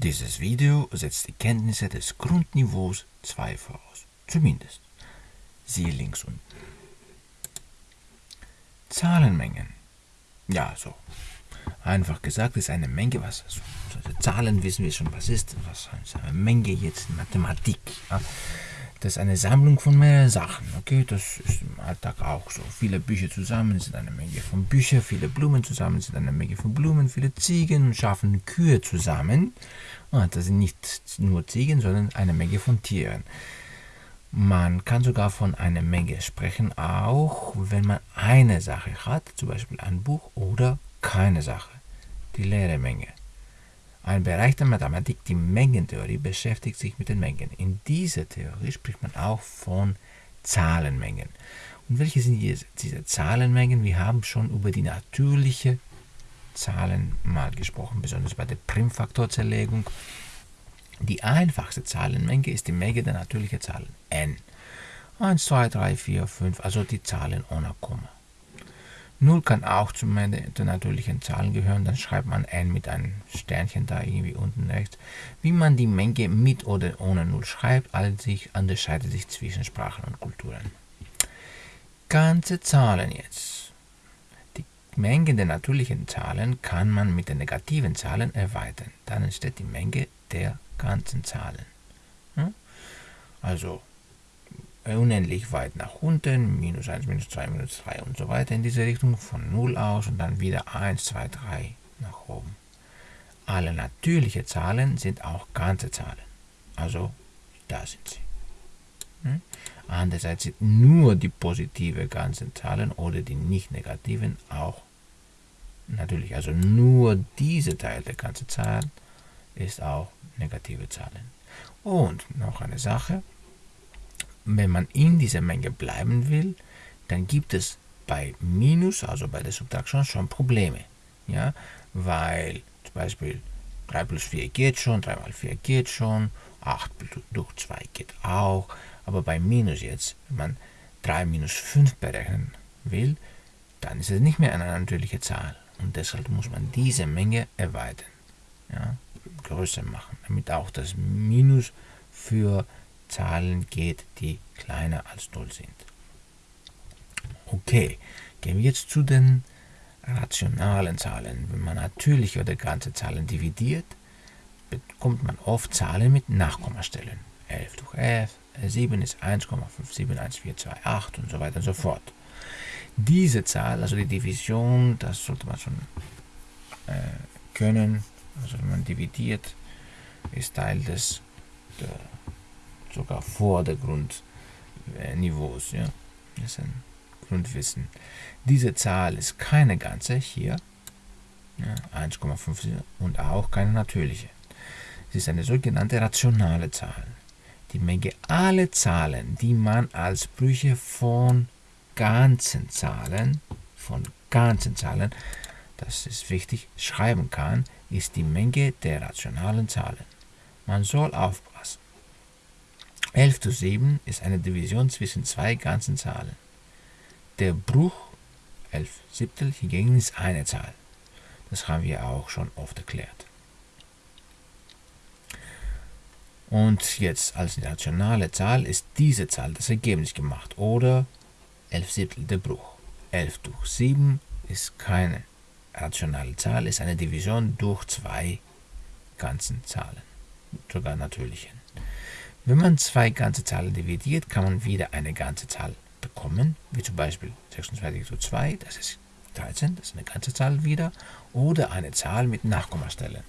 Dieses Video setzt die Kenntnisse des Grundniveaus 2 voraus. Zumindest. Siehe links unten. Zahlenmengen. Ja, so. Einfach gesagt ist eine Menge, was also, Zahlen wissen wir schon, was ist, was ist eine Menge jetzt in Mathematik. Ja. Das ist eine Sammlung von mehreren Sachen. Okay, das ist im Alltag auch so. Viele Bücher zusammen sind eine Menge von Büchern, viele Blumen zusammen sind eine Menge von Blumen, viele Ziegen schaffen Kühe zusammen. Und ah, das sind nicht nur Ziegen, sondern eine Menge von Tieren. Man kann sogar von einer Menge sprechen, auch wenn man eine Sache hat, zum Beispiel ein Buch oder keine Sache, die leere Menge. Ein Bereich der Mathematik, die Mengentheorie, beschäftigt sich mit den Mengen. In dieser Theorie spricht man auch von Zahlenmengen. Und welche sind diese Zahlenmengen? Wir haben schon über die natürliche Zahlen mal gesprochen, besonders bei der Primfaktorzerlegung. Die einfachste Zahlenmenge ist die Menge der natürlichen Zahlen n. 1, 2, 3, 4, 5, also die Zahlen ohne Komma. 0 kann auch zu den natürlichen Zahlen gehören, dann schreibt man n mit einem Sternchen da irgendwie unten rechts. Wie man die Menge mit oder ohne 0 schreibt, sich unterscheidet sich zwischen Sprachen und Kulturen. Ganze Zahlen jetzt. Die Menge der natürlichen Zahlen kann man mit den negativen Zahlen erweitern. Dann entsteht die Menge der ganzen Zahlen. Also unendlich weit nach unten, minus 1, minus 2, minus 3 und so weiter in diese Richtung, von 0 aus und dann wieder 1, 2, 3 nach oben. Alle natürlichen Zahlen sind auch ganze Zahlen. Also da sind sie. Hm? Andererseits sind nur die positive ganzen Zahlen oder die nicht negativen auch natürlich. Also nur diese Teil der ganzen Zahl ist auch negative Zahlen. Und noch eine Sache, wenn man in dieser Menge bleiben will, dann gibt es bei Minus, also bei der Subtraktion, schon Probleme. Ja? Weil zum Beispiel 3 plus 4 geht schon, 3 mal 4 geht schon, 8 durch 2 geht auch. Aber bei Minus jetzt, wenn man 3 minus 5 berechnen will, dann ist es nicht mehr eine natürliche Zahl. Und deshalb muss man diese Menge erweitern, ja, größer machen, damit auch das Minus für Zahlen geht, die kleiner als 0 sind. Okay, gehen wir jetzt zu den rationalen Zahlen. Wenn man natürliche oder ganze Zahlen dividiert, bekommt man oft Zahlen mit Nachkommastellen. 11 durch 11, 7 ist 1,571428 und so weiter und so fort. Diese Zahl, also die Division, das sollte man schon äh, können. Also wenn man dividiert, ist Teil des der sogar vor der Grundniveaus. Ja? Das ist ein Grundwissen. Diese Zahl ist keine ganze hier, ja, 1,5 und auch keine natürliche. Sie ist eine sogenannte rationale Zahl. Die Menge aller Zahlen, die man als Brüche von ganzen Zahlen, von ganzen Zahlen, das ist wichtig, schreiben kann, ist die Menge der rationalen Zahlen. Man soll aufpassen. 11 zu 7 ist eine Division zwischen zwei ganzen Zahlen. Der Bruch 11 Siebtel hingegen ist eine Zahl. Das haben wir auch schon oft erklärt. Und jetzt als rationale Zahl ist diese Zahl das Ergebnis gemacht oder 11 Siebtel der Bruch. 11 durch 7 ist keine rationale Zahl, ist eine Division durch zwei ganzen Zahlen, sogar natürlichen. Wenn man zwei ganze Zahlen dividiert, kann man wieder eine ganze Zahl bekommen, wie zum Beispiel 26 zu 2, das ist 13, das ist eine ganze Zahl wieder, oder eine Zahl mit Nachkommastellen.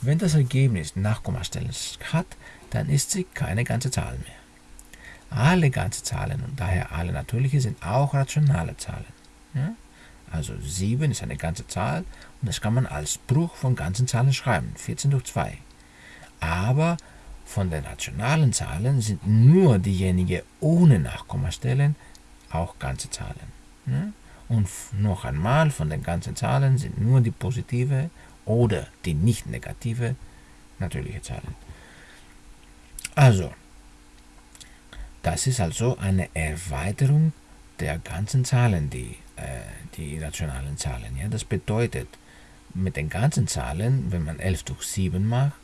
Wenn das Ergebnis Nachkommastellen hat, dann ist sie keine ganze Zahl mehr. Alle ganze Zahlen und daher alle natürliche sind auch rationale Zahlen. Ja? Also 7 ist eine ganze Zahl und das kann man als Bruch von ganzen Zahlen schreiben, 14 durch 2. Aber von den rationalen Zahlen sind nur diejenigen ohne Nachkommastellen auch ganze Zahlen. Und noch einmal, von den ganzen Zahlen sind nur die positive oder die nicht negative natürliche Zahlen. Also, das ist also eine Erweiterung der ganzen Zahlen, die, äh, die rationalen Zahlen. Ja? Das bedeutet, mit den ganzen Zahlen, wenn man 11 durch 7 macht,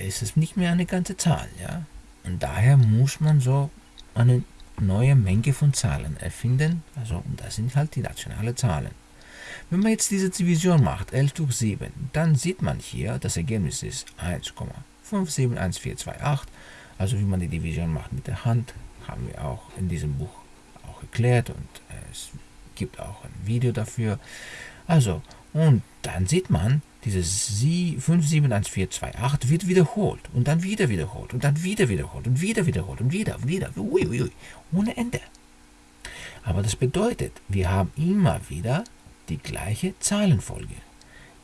ist es nicht mehr eine ganze Zahl. Ja? Und daher muss man so eine neue Menge von Zahlen erfinden. Also, und das sind halt die nationalen Zahlen. Wenn man jetzt diese Division macht, 11 durch 7, dann sieht man hier, das Ergebnis ist 1,571428. Also wie man die Division macht mit der Hand, haben wir auch in diesem Buch auch erklärt und es gibt auch ein Video dafür. Also, und dann sieht man, dieses 571428 wird wiederholt und dann wieder wiederholt und dann wieder wiederholt und wieder wiederholt und wieder, wieder, uiuiui, ohne Ende. Aber das bedeutet, wir haben immer wieder die gleiche Zahlenfolge.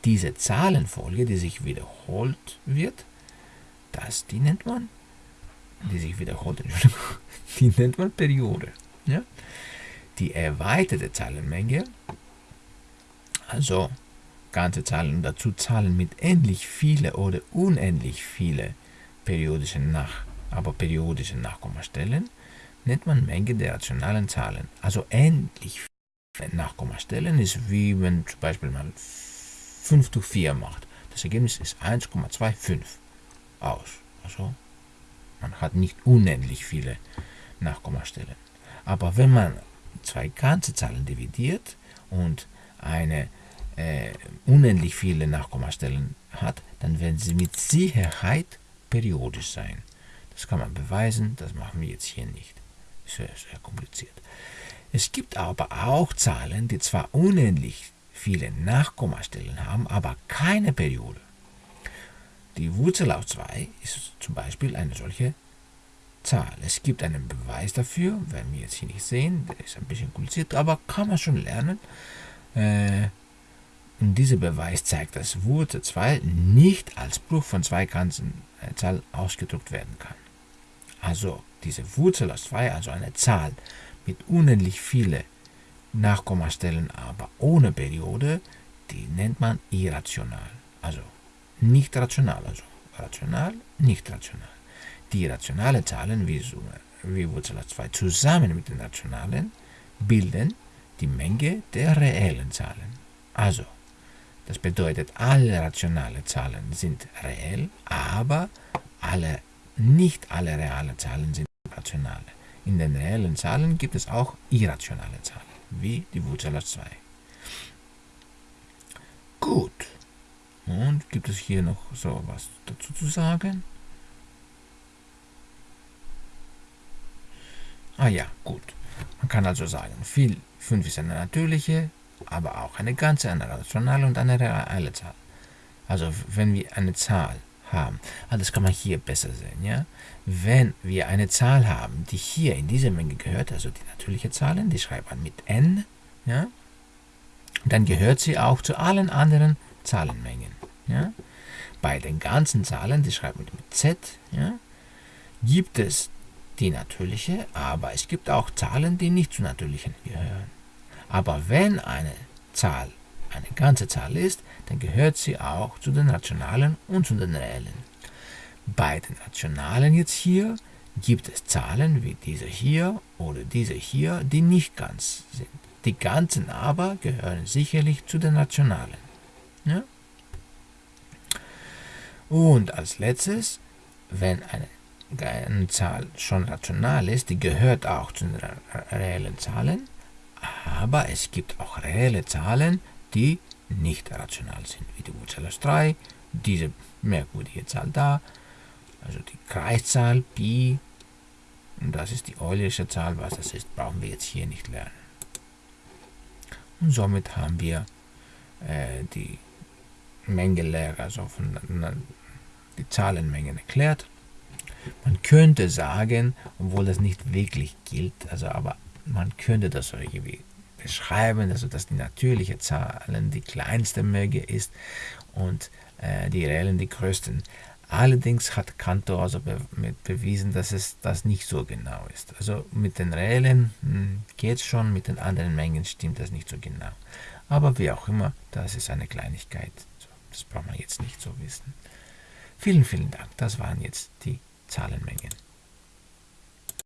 Diese Zahlenfolge, die sich wiederholt wird, das, die nennt man, die sich wiederholt, die nennt man Periode. Ja? Die erweiterte Zahlenmenge, also ganze Zahlen und dazu Zahlen mit endlich viele oder unendlich viele periodischen Nach, aber periodischen Nachkommastellen, nennt man Menge der rationalen Zahlen. Also endlich viele Nachkommastellen ist wie wenn zum Beispiel man 5 durch 4 macht. Das Ergebnis ist 1,25 aus. Also man hat nicht unendlich viele Nachkommastellen. Aber wenn man zwei ganze Zahlen dividiert und eine äh, unendlich viele Nachkommastellen hat, dann werden sie mit Sicherheit periodisch sein. Das kann man beweisen, das machen wir jetzt hier nicht. Sehr, sehr kompliziert. Es gibt aber auch Zahlen, die zwar unendlich viele Nachkommastellen haben, aber keine Periode. Die Wurzel aus 2 ist zum Beispiel eine solche Zahl. Es gibt einen Beweis dafür, werden wir jetzt hier nicht sehen, der ist ein bisschen kompliziert, aber kann man schon lernen. Äh, und dieser Beweis zeigt, dass Wurzel 2 nicht als Bruch von zwei ganzen äh, Zahl ausgedrückt werden kann. Also diese Wurzel aus 2, also eine Zahl mit unendlich viele Nachkommastellen, aber ohne Periode, die nennt man irrational. Also nicht rational, also rational, nicht rational. Die rationalen Zahlen wie, wie Wurzel aus 2 zusammen mit den rationalen bilden die Menge der reellen Zahlen. Also das bedeutet, alle rationalen Zahlen sind reell, aber alle, nicht alle realen Zahlen sind rationale. In den reellen Zahlen gibt es auch irrationale Zahlen, wie die Wurzel aus 2. Gut. Und gibt es hier noch so was dazu zu sagen? Ah ja, gut. Man kann also sagen, viel 5 ist eine natürliche, aber auch eine ganze, eine rationale und eine reale Zahl. Also wenn wir eine Zahl haben, ah, das kann man hier besser sehen, ja? Wenn wir eine Zahl haben, die hier in diese Menge gehört, also die natürliche Zahlen, die schreibt man mit n, ja? Dann gehört sie auch zu allen anderen Zahlenmengen, ja? Bei den ganzen Zahlen, die schreibt man mit z, ja? Gibt es die natürliche, aber es gibt auch Zahlen, die nicht zu natürlichen gehören. Aber wenn eine Zahl eine ganze Zahl ist, dann gehört sie auch zu den rationalen und zu den reellen. Bei den rationalen jetzt hier gibt es Zahlen wie diese hier oder diese hier, die nicht ganz sind. Die ganzen aber gehören sicherlich zu den rationalen. Ja? Und als letztes, wenn eine, eine Zahl schon rational ist, die gehört auch zu den reellen Zahlen, aber es gibt auch reelle Zahlen, die nicht rational sind, wie die Wurzel aus 3, diese merkwürdige Zahl da, also die Kreiszahl Pi, und das ist die Eulersche Zahl, was das ist, brauchen wir jetzt hier nicht lernen. Und somit haben wir äh, die Mengenlehre, also von, die Zahlenmengen erklärt. Man könnte sagen, obwohl das nicht wirklich gilt, also aber man könnte das so irgendwie beschreiben, also dass die natürliche Zahlen die kleinste Menge ist und äh, die reellen die größten. Allerdings hat Cantor also be bewiesen, dass es das nicht so genau ist. Also mit den reellen hm, geht es schon, mit den anderen Mengen stimmt das nicht so genau. Aber wie auch immer, das ist eine Kleinigkeit. Das braucht man jetzt nicht so wissen. Vielen, vielen Dank. Das waren jetzt die Zahlenmengen.